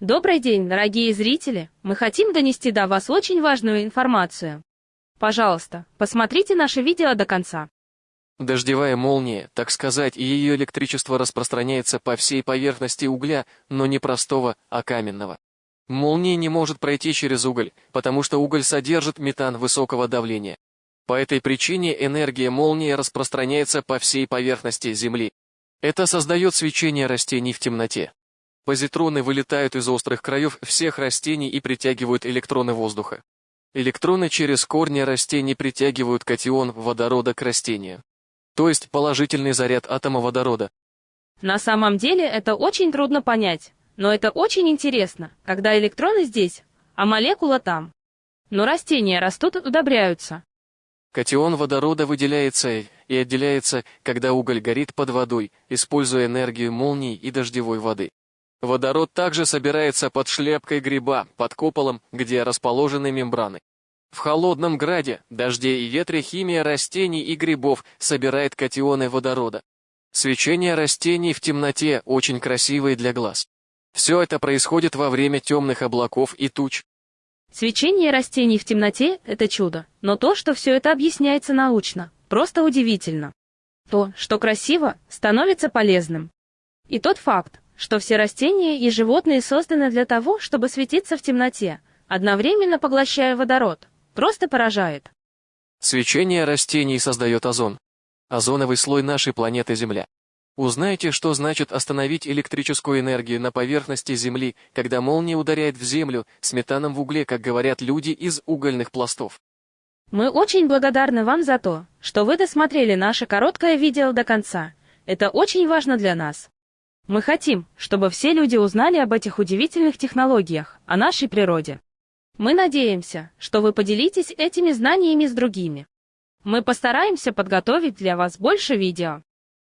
Добрый день, дорогие зрители! Мы хотим донести до вас очень важную информацию. Пожалуйста, посмотрите наше видео до конца. Дождевая молния, так сказать, и ее электричество распространяется по всей поверхности угля, но не простого, а каменного. Молния не может пройти через уголь, потому что уголь содержит метан высокого давления. По этой причине энергия молнии распространяется по всей поверхности Земли. Это создает свечение растений в темноте. Позитроны вылетают из острых краев всех растений и притягивают электроны воздуха. Электроны через корни растений притягивают катион водорода к растению. То есть положительный заряд атома водорода. На самом деле это очень трудно понять, но это очень интересно, когда электроны здесь, а молекула там. Но растения растут и удобряются. Катион водорода выделяется и отделяется, когда уголь горит под водой, используя энергию молний и дождевой воды. Водород также собирается под шляпкой гриба, под куполом, где расположены мембраны. В холодном граде, дожде и ветре химия растений и грибов собирает катионы водорода. Свечение растений в темноте очень красивое для глаз. Все это происходит во время темных облаков и туч. Свечение растений в темноте – это чудо, но то, что все это объясняется научно, просто удивительно. То, что красиво, становится полезным. И тот факт, что все растения и животные созданы для того, чтобы светиться в темноте, одновременно поглощая водород, просто поражает. Свечение растений создает озон. Озоновый слой нашей планеты Земля. Узнайте, что значит остановить электрическую энергию на поверхности Земли, когда молния ударяет в Землю с метаном в угле, как говорят люди из угольных пластов. Мы очень благодарны вам за то, что вы досмотрели наше короткое видео до конца. Это очень важно для нас. Мы хотим, чтобы все люди узнали об этих удивительных технологиях, о нашей природе. Мы надеемся, что вы поделитесь этими знаниями с другими. Мы постараемся подготовить для вас больше видео.